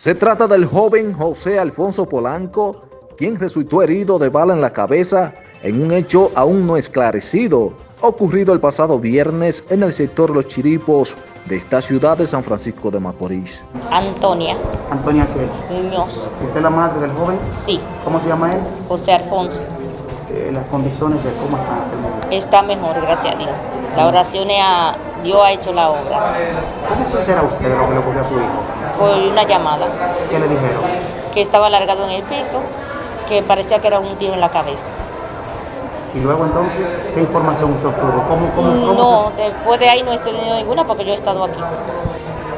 Se trata del joven José Alfonso Polanco, quien resultó herido de bala en la cabeza en un hecho aún no esclarecido, ocurrido el pasado viernes en el sector Los Chiripos de esta ciudad de San Francisco de Macorís. Antonia Antonia qué? Muñoz, ¿Usted es la madre del joven? sí, ¿Cómo se llama él? José Alfonso. Eh, las condiciones de cómo está. Está mejor, gracias a Dios. La oración a Dios ha hecho la obra. ¿Cómo se entera usted de lo que le ocurrió a su hijo? Por una llamada ¿Qué le dijeron? que estaba alargado en el piso, que parecía que era un tiro en la cabeza. Y luego entonces, ¿qué información usted obtuvo? ¿Cómo, cómo, cómo No, después de ahí no he tenido ninguna porque yo he estado aquí.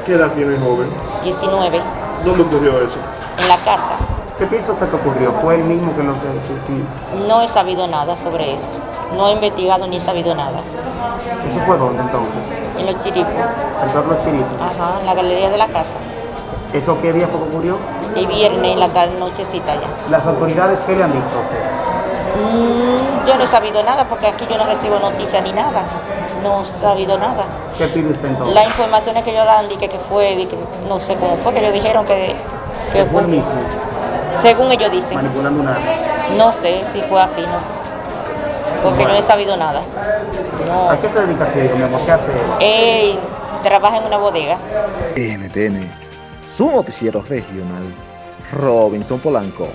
¿Qué edad tiene el joven? 19, ¿Dónde ocurrió eso? en la casa. se- ¿Qué piensa usted que ocurrió? ¿Fue él mismo que? Sí, sí. No he sabido nada sobre eso. No he investigado ni he sabido nada. ¿Eso fue dónde entonces? En los chiripos, Sector Los Chiritos. ajá, en la galería de la casa. ¿Eso qué día fue que ocurrió? El viernes, la tarde, nochecita ya. ¿Las autoridades qué le han dicho? Mm, yo no he sabido nada porque aquí yo no recibo noticias ni nada. No he sabido nada. ¿Qué pide usted entonces? Las informaciones que ellos dan, di que, que fue, que no sé cómo fue, que ellos dijeron que, que ¿Que fue fue, el mismo? según ellos dicen. Manipulando una arma. No sé si fue así, no sé. Porque no he sabido nada. ¿A qué se dedica su hijo, mi amor? ¿Qué hace él? Él trabaja en una bodega. NTN, su noticiero regional, Robinson Polanco.